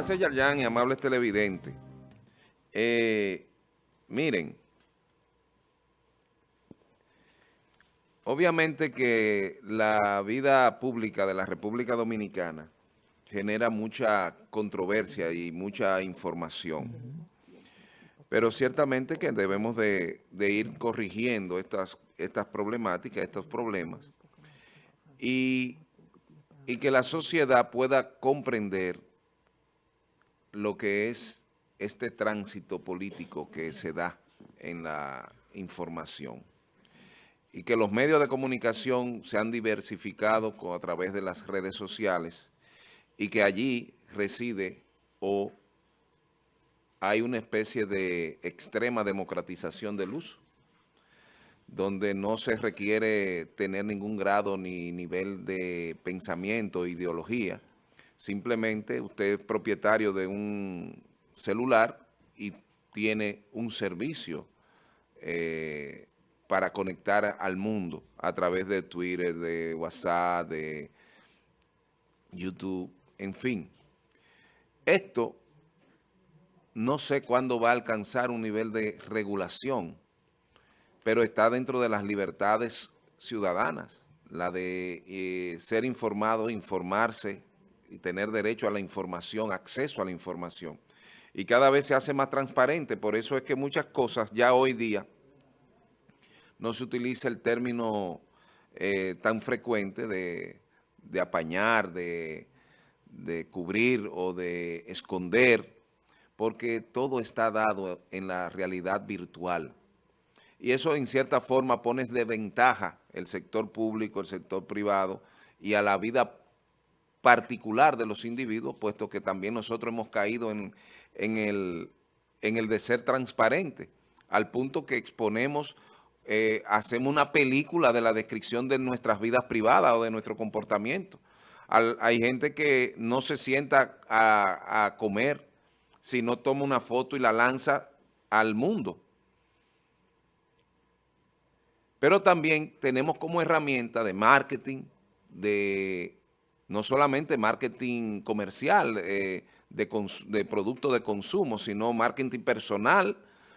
Gracias, Yarjan y amables televidentes. Eh, miren, obviamente que la vida pública de la República Dominicana genera mucha controversia y mucha información. Pero ciertamente que debemos de, ir corrigiendo estas, estas problemáticas, estos problemas, y, y que la sociedad pueda comprender lo que es este tránsito político que se da en la información. Y que los medios de comunicación se han diversificado a través de las redes sociales y que allí reside o hay una especie de extrema democratización del uso, donde no se requiere tener ningún grado ni nivel de pensamiento, ideología, Simplemente usted es propietario de un celular y tiene un servicio eh, para conectar al mundo a través de Twitter, de WhatsApp, de YouTube, en fin. Esto no sé cuándo va a alcanzar un nivel de regulación, pero está dentro de las libertades ciudadanas, la de eh, ser informado, informarse, y tener derecho a la información, acceso a la información. Y cada vez se hace más transparente, por eso es que muchas cosas ya hoy día no se utiliza el término eh, tan frecuente de, apañar, de, de cubrir o de esconder, porque todo está dado en la realidad virtual. Y eso en cierta forma pone de ventaja el sector público, el sector privado y a la vida particular de los individuos, puesto que también nosotros hemos caído en, el, en el de ser transparente, al punto que exponemos, eh, hacemos una película de la descripción de nuestras vidas privadas o de nuestro comportamiento. hay gente que no se sienta a, a comer si no toma una foto y la lanza al mundo. Pero también tenemos como herramienta de marketing, de no solamente marketing comercial eh, de, productos de consumo, sino marketing personal,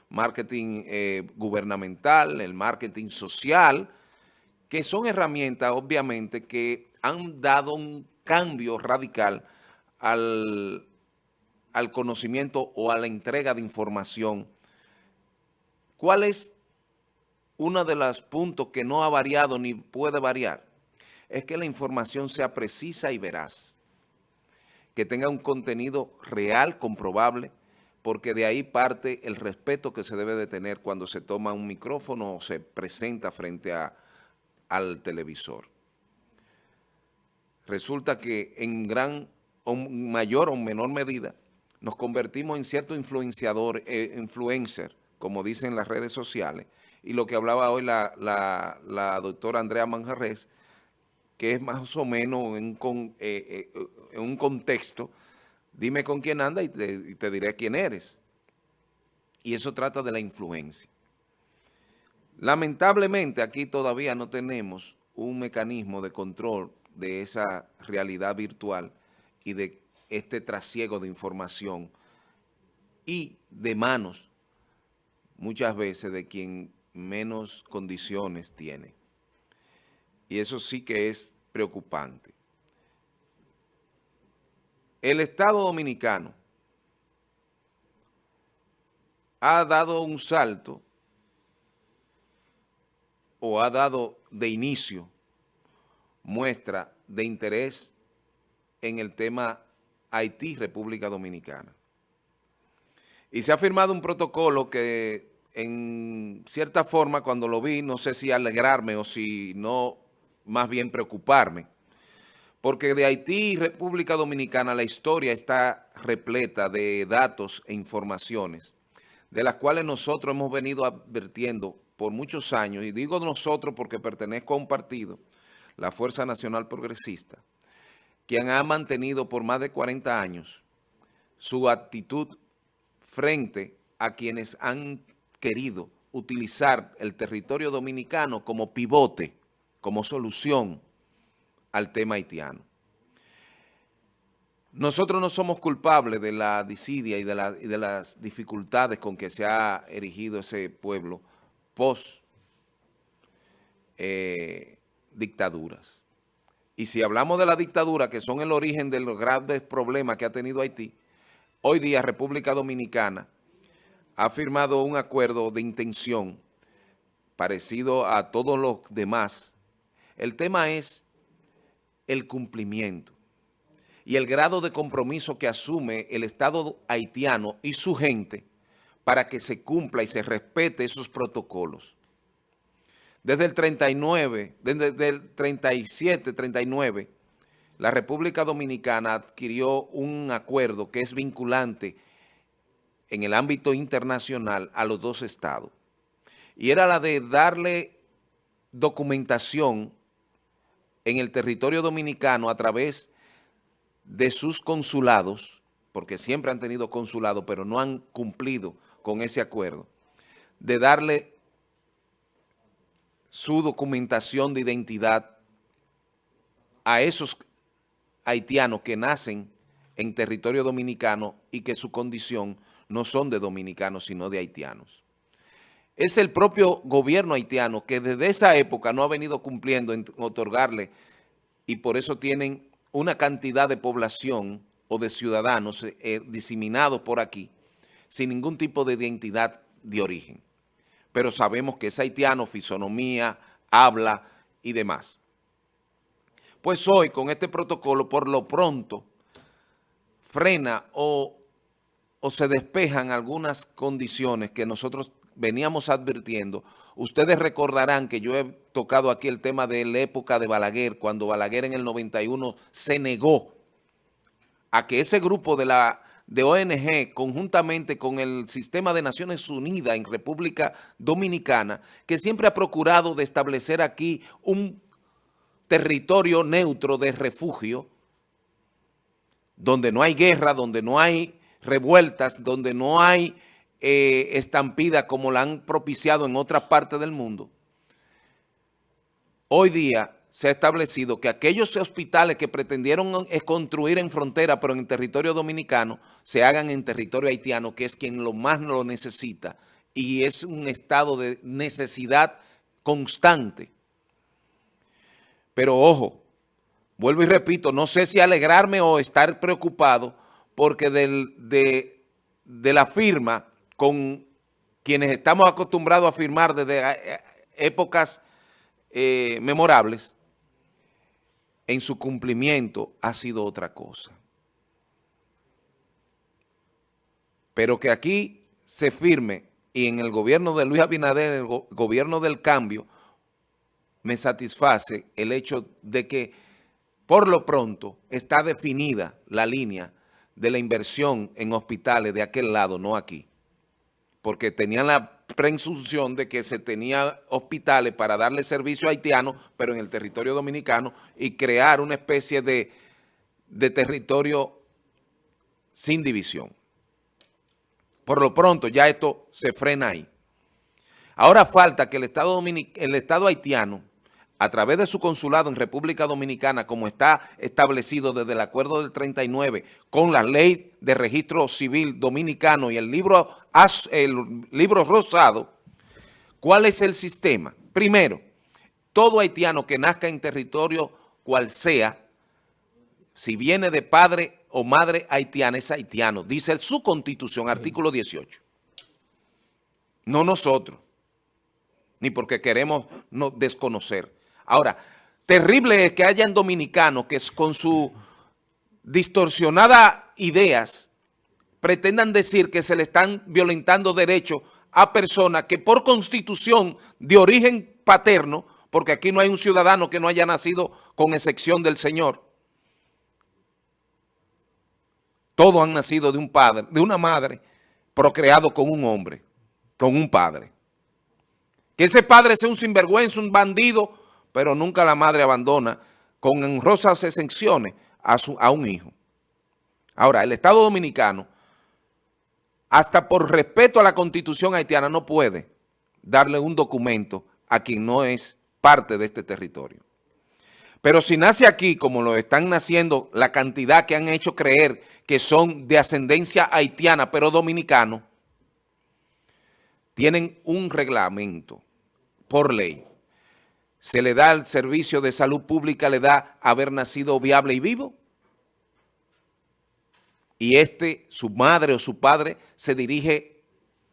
marketing eh, gubernamental, el marketing social, que son herramientas obviamente que han dado un cambio radical al, al conocimiento o a la entrega de información. ¿Cuál es uno de los puntos que no ha variado ni puede variar? Es que la información sea precisa y veraz, que tenga un contenido real, comprobable, porque de ahí parte el respeto que se debe de tener cuando se toma un micrófono o se presenta frente a, al televisor. Resulta que en gran o mayor o menor medida nos convertimos en cierto influenciador, eh, influencer, como dicen las redes sociales, y lo que hablaba hoy la, la, la doctora Andrea Manjarres, que es más o menos en, eh, eh, un contexto, dime con quién anda y te, diré quién eres. Y eso trata de la influencia. Lamentablemente aquí todavía no tenemos un mecanismo de control de esa realidad virtual y de este trasiego de información y de manos muchas veces de quien menos condiciones tiene. Y eso sí que es preocupante. El Estado Dominicano ha dado un salto o ha dado de inicio muestra de interés en el tema Haití, República Dominicana. Y se ha firmado un protocolo que en cierta forma cuando lo vi, no sé si alegrarme o si no más bien preocuparme, porque de Haití y República Dominicana la historia está repleta de datos e informaciones, de las cuales nosotros hemos venido advirtiendo por muchos años, y digo nosotros porque pertenezco a un partido, la Fuerza Nacional Progresista, quien ha mantenido por más de 40 años su actitud frente a quienes han querido utilizar el territorio dominicano como pivote como solución al tema haitiano. nosotros no somos culpables de la disidia y de, las dificultades con que se ha erigido ese pueblo post eh, dictaduras. Y si hablamos de la dictadura, que son el origen de los grandes problemas que ha tenido Haití, hoy día República Dominicana ha firmado un acuerdo de intención parecido a todos los demás. El tema es el cumplimiento y el grado de compromiso que asume el Estado haitiano y su gente para que se cumpla y se respete esos protocolos. Desde el 39, desde el 37, 39, la República Dominicana adquirió un acuerdo que es vinculante en el ámbito internacional a los dos estados. Y era la de darle documentación en el territorio dominicano a través de sus consulados, porque siempre han tenido consulado, pero no han cumplido con ese acuerdo, de darle su documentación de identidad a esos haitianos que nacen en territorio dominicano y que su condición no son de dominicanos, sino de haitianos. Es el propio gobierno haitiano que desde esa época no ha venido cumpliendo en otorgarle y por eso tienen una cantidad de población o de ciudadanos eh, diseminados por aquí sin ningún tipo de identidad de origen. Pero sabemos que es haitiano, fisonomía, habla y demás. Pues hoy con este protocolo, por lo pronto, frena o, o se despejan algunas condiciones que nosotros veníamos advirtiendo. Ustedes recordarán que yo he tocado aquí el tema de la época de Balaguer, cuando Balaguer en el 91 se negó a que ese grupo de la de ONG, conjuntamente con el sistema de Naciones Unidas en República Dominicana, que siempre ha procurado de establecer aquí un territorio neutro de refugio, donde no hay guerra, donde no hay revueltas, donde no hay eh, estampida como la han propiciado en otras partes del mundo, hoy día se ha establecido que aquellos hospitales que pretendieron construir en frontera, pero en territorio dominicano, se hagan en territorio haitiano, que es quien lo más lo necesita, y es un estado de necesidad constante. Pero ojo, vuelvo y repito, no sé si alegrarme o estar preocupado, porque de, de la firma con quienes estamos acostumbrados a firmar desde eh, épocas eh, memorables, en su cumplimiento ha sido otra cosa. Pero que aquí se firme y en el gobierno de Luis Abinader, en el gobierno del cambio, me satisface el hecho de que por lo pronto está definida la línea de la inversión en hospitales de aquel lado, no aquí porque tenían la presunción de que se tenía hospitales para darle servicio a haitianos, pero en el territorio dominicano, y crear una especie de, de territorio sin división. Por lo pronto ya esto se frena ahí. Ahora falta que el Estado, el Estado haitiano a través de su consulado en República Dominicana, como está establecido desde el acuerdo del 39, con la ley de registro civil dominicano y el libro, el libro rosado, ¿cuál es el sistema? Primero, todo haitiano que nazca en territorio cual sea, si viene de padre o madre haitiana, es haitiano, dice su constitución, artículo 18. No nosotros, ni porque queremos no desconocer. Ahora, terrible es que hayan dominicanos que con su distorsionada ideas pretendan decir que se le están violentando derechos a personas que por constitución de origen paterno, porque aquí no hay un ciudadano que no haya nacido con excepción del Señor, todos han nacido de un padre, de una madre, procreado con un hombre, con un padre. Que ese padre sea un sinvergüenza, un bandido, pero nunca la madre abandona con honrosas exenciones a, a un hijo. Ahora, el Estado Dominicano, hasta por respeto a la Constitución haitiana, no puede darle un documento a quien no es parte de este territorio. Pero si nace aquí, como lo están naciendo, la cantidad que han hecho creer que son de ascendencia haitiana, pero dominicanos, tienen un reglamento por ley. Se le da al servicio de salud pública, le da haber nacido viable y vivo. Y este, su madre o su padre, se dirige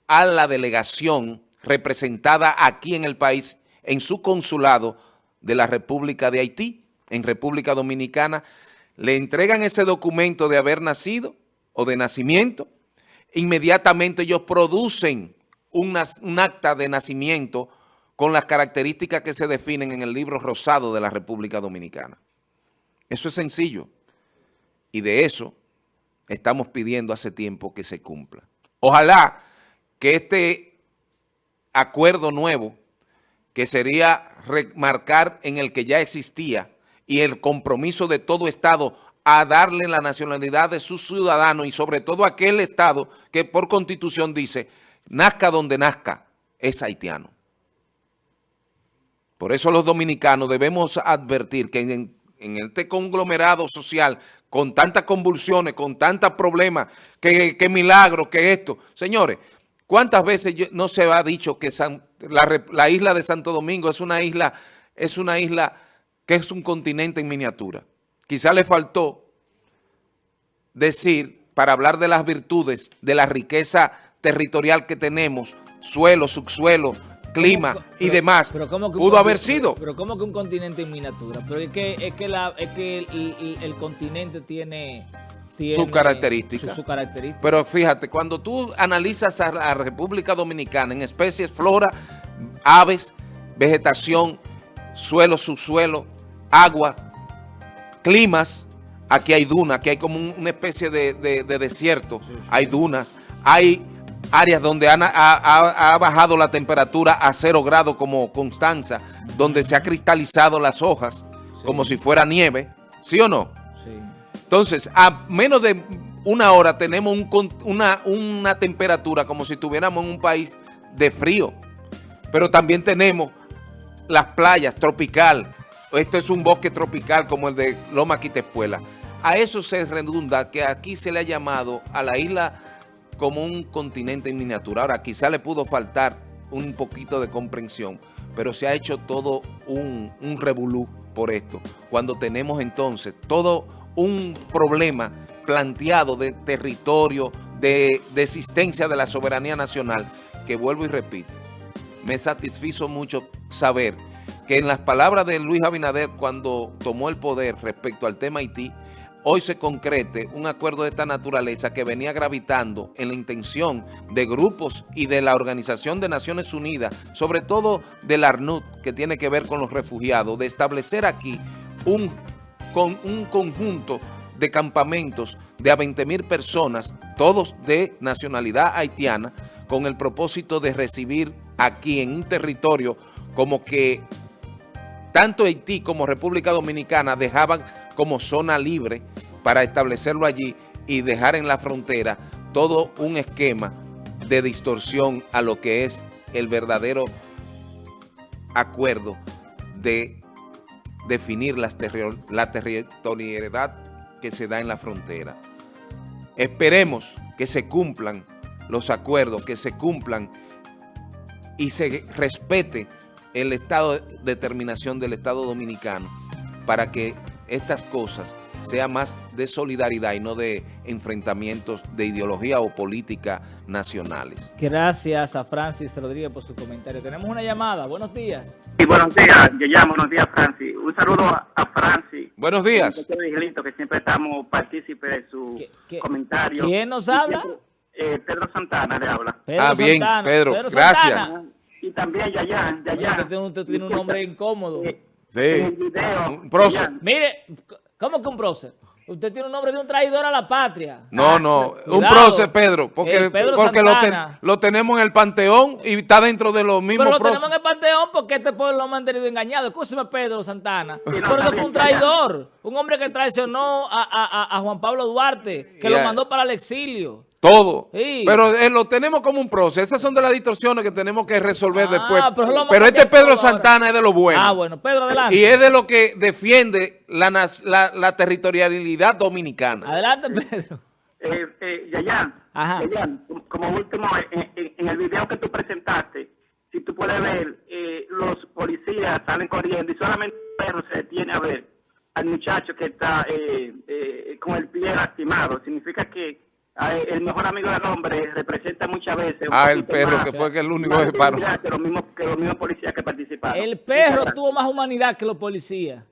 a la delegación representada aquí en el país, en su consulado de la República de Haití, en República Dominicana, le entregan ese documento de haber nacido o de nacimiento, inmediatamente ellos producen un, acta de nacimiento con las características que se definen en el libro rosado de la República Dominicana. Eso es sencillo. Y de eso estamos pidiendo hace tiempo que se cumpla. Ojalá que este acuerdo nuevo, que sería remarcar en el que ya existía y el compromiso de todo Estado a darle la nacionalidad de sus ciudadanos y sobre todo aquel Estado que por Constitución dice nazca donde nazca, es haitiano. Por eso los dominicanos debemos advertir que en, este conglomerado social, con tantas convulsiones, con tantos problemas, que, milagro, que esto. Señores, ¿cuántas veces no se ha dicho que la, la, isla de Santo Domingo es una isla, es una isla que es un continente en miniatura? Quizá le faltó decir, para hablar de las virtudes, de la riqueza territorial que tenemos, suelo, subsuelo, clima y demás, pudo haber sido. Pero ¿cómo que un continente en miniatura? Pero es que, es que, la, es que el, continente tiene... su característica. Su, Pero fíjate, cuando tú analizas a la República Dominicana en especies, flora, aves, vegetación, suelo, subsuelo, agua, climas, aquí hay dunas, aquí hay como una especie de, desierto, hay dunas, hay áreas donde ha, bajado la temperatura a cero grados como Constanza, donde se ha cristalizado las hojas como si fuera nieve, ¿sí o no? Sí. Entonces, a menos de una hora tenemos una, una temperatura como si estuviéramos en un país de frío, pero también tenemos las playas tropical, esto es un bosque tropical como el de Loma Quitespuela. A eso se redunda que aquí se le ha llamado a la isla como un continente en miniatura. Ahora, quizá le pudo faltar un poquito de comprensión, pero se ha hecho todo un, revolú por esto. Cuando tenemos entonces todo un problema planteado de territorio, de, de existencia de la soberanía nacional, que vuelvo y repito, me satisfizo mucho saber que en las palabras de Luis Abinader cuando tomó el poder respecto al tema Haití, hoy se concrete un acuerdo de esta naturaleza que venía gravitando en la intención de grupos y de la Organización de Naciones Unidas, sobre todo del ARNUD, que tiene que ver con los refugiados, de establecer aquí un, con un conjunto de campamentos de a 20 mil personas, todos de nacionalidad haitiana, con el propósito de recibir aquí en un territorio como que tanto Haití como República Dominicana dejaban como zona libre para establecerlo allí y dejar en la frontera todo un esquema de distorsión a lo que es el verdadero acuerdo de definir la territorialidad que se da en la frontera. Esperemos que se cumplan los acuerdos, que se cumplan y se respete el estado de determinación del Estado Dominicano para que estas cosas sean más de solidaridad y no de enfrentamientos de ideología o política nacionales. Gracias a Francis Rodríguez por su comentario. Tenemos una llamada. Buenos días. Sí, buenos días. Yo llamo. Buenos días, Francis. Un saludo a, Francis. Buenos días. Que siempre estamos partícipes de su comentario. ¿Quién nos habla? Eh, Pedro Santana le habla. ah, bien, Pedro. gracias y también Yayan. Yayan. Usted tiene un nombre incómodo. Sí. un prócer. Mire, ¿cómo que un prócer? Usted tiene un nombre de un traidor a la patria. No, no, un prócer, Pedro, porque, porque lo, tenemos en el panteón y está dentro de los mismos Pero lo tenemos en el panteón porque este pueblo lo ha mantenido engañado. Escúcheme, Pedro Santana. Por eso fue un traidor, un hombre que traicionó a, a, a Juan Pablo Duarte, que lo mandó para el exilio. Todo. Sí. Pero eh, lo tenemos como un proceso. Esas son de las distorsiones que tenemos que resolver Ah, después. pero este Pedro ahora. Santana es de lo bueno. Ah, bueno, Pedro, adelante. Y es de lo que defiende la, la, la territorialidad dominicana. Adelante, Pedro. Eh, eh, Yayan, Ajá. Yayan, como último, en, en- en el video que tú presentaste, si tú puedes ver, eh, los policías salen corriendo y solamente el perro se detiene a ver al muchacho que está eh, eh, con el pie lastimado. Significa que el mejor amigo del hombre representa muchas veces... un Ah, el perro, más- que fue que el único que paró. Que los mismos, que los mismos policías que participaron. El perro tuvo más humanidad que los policías.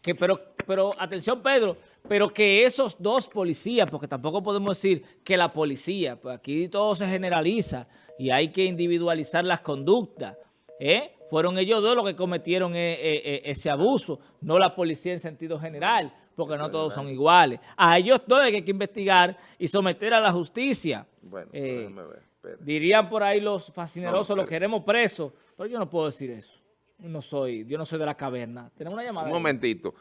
Que, pero, pero, atención Pedro, pero que esos dos policías, porque tampoco podemos decir que la policía, pues aquí todo se generaliza y hay que individualizar las conductas, ¿eh? Fueron ellos dos los que cometieron eh, eh, ese abuso, no la policía en sentido general, porque no todos son iguales. A ellos dos hay que investigar y someter a la justicia. Bueno, Eh, déjame ver. espera. Dirían por ahí los fascinerosos, No, los queremos presos, pero yo no puedo decir eso. Yo no soy, yo no soy de la caverna. Tenemos una llamada. Un momentito.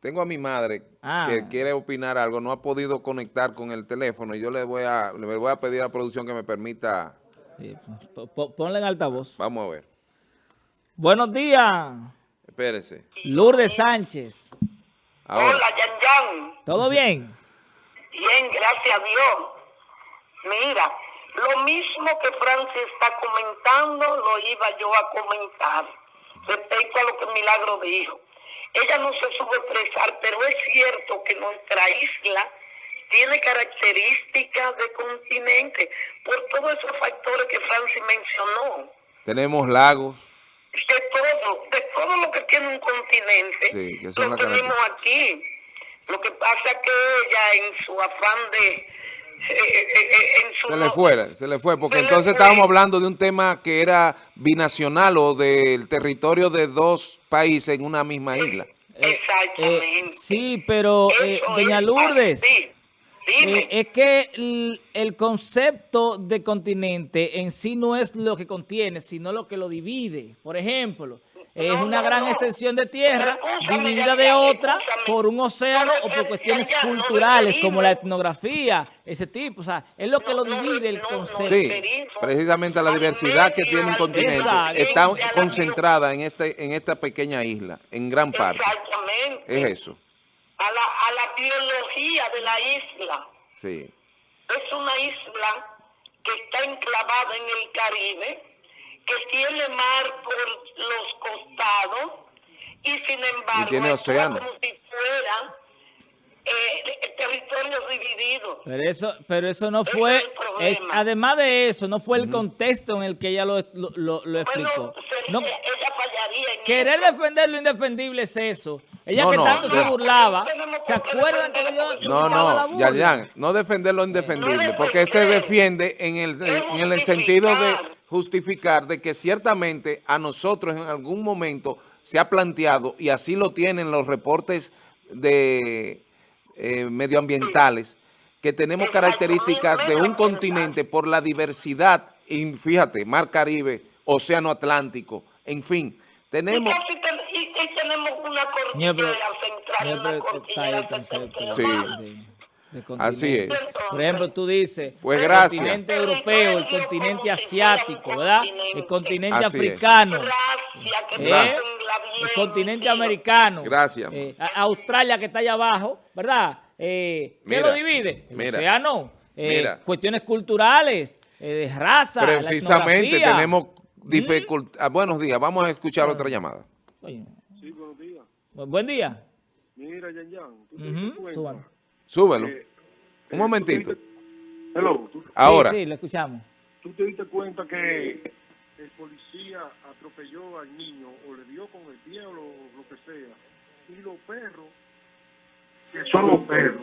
Tengo a mi madre Ah. que quiere opinar algo, no ha podido conectar con el teléfono y yo le voy a, le voy a pedir a la producción que me permita, Sí, po- po- ponle en altavoz. vamos a ver, Buenos días, espérese. Lourdes Sánchez. Ahora, Hola, Yan Yan. ¿Todo bien? Bien, gracias a Dios. Mira, lo mismo que Francis está comentando, lo iba yo a comentar respecto a lo que Milagro dijo. Ella no se supo expresar, pero es cierto que nuestra isla tiene características de continente por todos esos factores que Francis mencionó. tenemos lagos, de todo, de todo lo que tiene un continente, Sí, que son lo tenemos aquí. Lo que pasa que ella en su afán de... eh, eh, eh, en su se le fue, se le fue, porque Se entonces fue. estábamos hablando de un tema que era binacional o del territorio de dos países en una misma isla. Eh, Exactamente. eh, sí, pero eh, doña es Lourdes, así. Eh, es que el, el concepto de continente en sí no es lo que contiene, sino lo que lo divide. Por ejemplo, es No, una no, gran no. extensión de tierra Escúchame, dividida de otra escúchame. por un océano No, o por cuestiones ya, culturales como la etnografía, ese tipo. O sea, es lo que lo divide el concepto. Sí, precisamente la diversidad que tiene un continente Exacto. está concentrada en, este, en esta pequeña isla, en gran parte. Exactamente. Es eso, A la, a la biología de la isla. sí. Es una isla que está enclavada en el Caribe, que tiene mar por los costados y sin embargo Y tiene actúa océano. como si fuera eh, territorios divididos. Pero eso, pero eso no fue, es el problema. es- además de eso, no fue el contexto en el que ella lo, lo, lo- lo explicó. Bueno, sería- No, ella fallaría en querer eso. defender lo indefendible es eso. Ella No, que no, tanto se burlaba, ¿se acuerdan que yo No, no? Yayan, no defender lo indefendible, No porque se defiende en el, en el sentido de justificar. de que ciertamente a nosotros en algún momento se ha planteado, y así lo tienen los reportes de eh, medioambientales, que tenemos características de un continente por la diversidad, y fíjate, Mar Caribe, Océano Atlántico, en fin, Y, tenemos... casi ten- y- y tenemos una cordillera central, una cordillera Sí. Así es. Por ejemplo, tú dices, Pues el gracias. continente europeo, el continente asiático, ¿verdad? El continente Así africano. ¿eh? el continente americano. Gracias. Eh, Australia que está allá abajo, ¿verdad? Eh, ¿Qué Mira, lo divide? El mira, océano. eh, mira. Cuestiones culculturales, eh, de raza, Precisamente tenemos dificultad. Buenos días, vamos a escuchar otra llamada. Sí, buenos días. bu- buen día. Mira, Yan Yan, tú te diste cuenta súbalo. Súbelo. eh, Un momentito. te diste- Hello, ¿tú, Ahora, Sí, sí, lo escuchamos. tú te diste cuenta que el policía atropelló al niño o le dio con el pie o lo, lo que sea. Y los perros, que son los perros,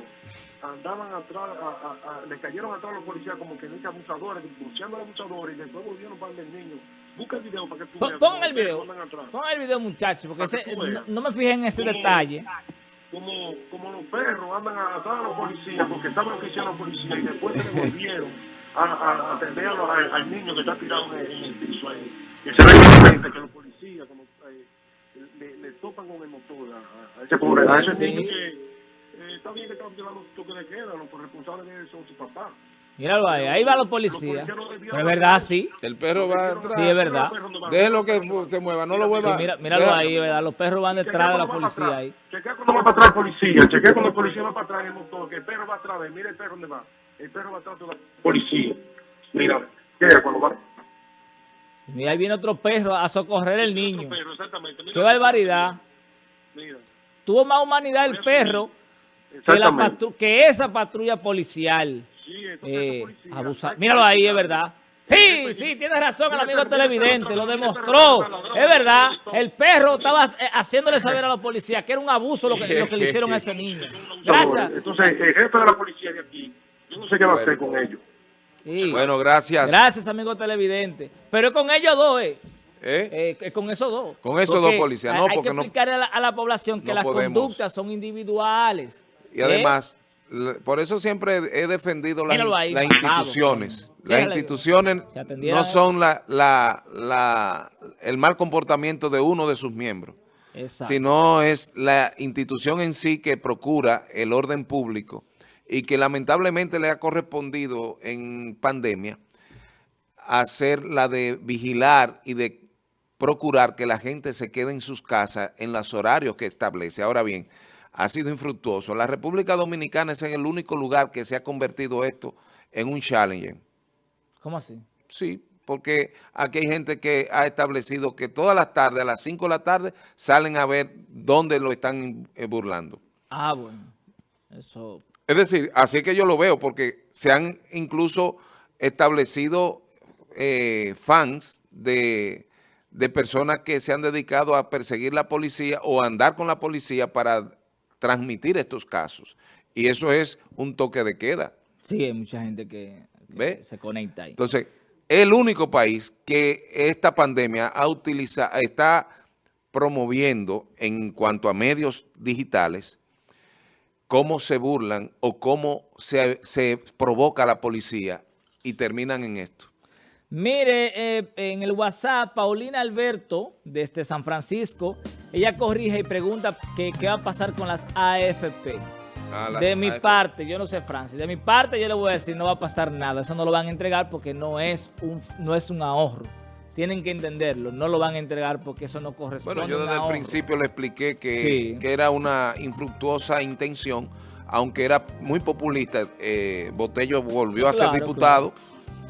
andaban atrás, a- a- a- le cayeron atrás a los policías como que no que abusadores, buscando a los abusadores y después volvieron para el niño. Busca el video para que tú Pon, veas pon el video. Pon el video, muchachos, porque ese- no, no me fijé en ese detalle. Como, como los perros andan atrás a los policías porque estaban oficiando a los policías y después se volvieron a, a, atender a los- al, niño que está tirado en, el- piso ahí. Que se ve que los policías como, eh, le, le topan con el motor a, a- ese pobre a ese Sí. niño que eh, está bien que están su toque de queda, los responsables de eso son sus papás. Míralo ahí, ahí van los policías. Pero es verdad, sí. El perro va atrás. Sí, es verdad. Déjelo que se mueva, no lo Sí, vuelva. mira, míralo ahí, ¿verdad? Los perros van detrás de la policía ahí. Chequea cuando va para atrás el policía, chequea cuando el policía va para atrás en el motor, que el perro va atrás. Mira el perro dónde va. El perro va atrás de la policía. Mira, chequea cuando va. Mira, ahí viene otro perro a socorrer el niño. Perro, exactamente. Mira, Qué barbaridad. Mira, Tuvo más humanidad el perro que, la exactamente. patru- que esa patrulla policial. Eh, esa policía- abusa- Míralo ahí, es verdad. Sí, sí, tienes razón el amigo televidente, lo demostró. Es verdad, el perro estaba eh, haciéndole saber a la policía que era un abuso lo que, lo que le hicieron a ese niño. Gracias. Entonces, el jefe de la policía de aquí, yo no sé qué va a hacer con ellos. Sí. Bueno, gracias. Gracias, amigo televidente. Pero es con ellos dos, eh. ¿Eh? Eh, es con esos dos. Con esos Porque dos policías, no, hay porque que no- explicar a la, a la población que no las podemos. conductas son individuales. Y además, por eso siempre he defendido las, ahí, instituciones. Las instituciones no son la, la, la, el mal comportamiento de uno de sus miembros, Exacto. sino es la institución en sí que procura el orden público y que lamentablemente le ha correspondido en pandemia hacer la de vigilar y de procurar que la gente se quede en sus casas en los horarios que establece. Ahora bien, ha sido infructuoso. La República Dominicana es el único lugar que se ha convertido esto en un challenge. ¿Cómo así? Sí, porque aquí hay gente que ha establecido que todas las tardes, a las 5 de la tarde, salen a ver dónde lo están eh, burlando. Ah, bueno. Eso. Es decir, así que yo lo veo, porque se han incluso establecido eh, fans de, de personas que se han dedicado a perseguir la policía o a andar con la policía para transmitir estos casos. Y eso es un toque de queda. Sí, hay mucha gente que, que ¿Ve? se conecta ahí. Entonces, el único país que esta pandemia ha utilizado, está promoviendo en cuanto a medios digitales, cómo se burlan o cómo se, se provoca la policía y terminan en esto. Mire, eh, en el WhatsApp, Paulina Alberto, desde San Francisco, ella corrige y pregunta qué va a pasar con las AFP. De mi parte, yo no sé, Francis, de mi parte yo le voy a decir, no va a pasar nada. Eso no lo van a entregar porque no es un, no es un ahorro. Tienen que entenderlo, no lo van a entregar porque eso no corresponde Bueno, yo desde el principio le expliqué que, Sí. que era una infructuosa intención, aunque era muy populista. eh, Botello volvió a ser Claro, diputado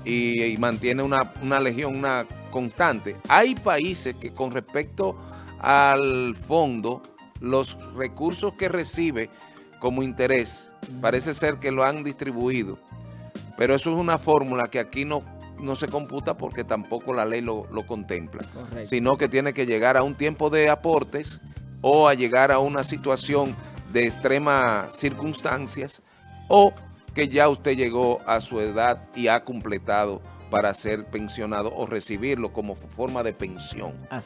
y, y mantiene una, una legión una constante. Hay países que con respecto al fondo, los recursos que recibe como interés, parece ser que lo han distribuido. Pero eso es una fórmula que aquí no, no se computa porque tampoco la ley lo, lo contempla Correcto. sino que tiene que llegar a un tiempo de aportes o a llegar a una situación de extremas circunstancias o que ya usted llegó a su edad y ha completado para ser pensionado o recibirlo como forma de pensión. Así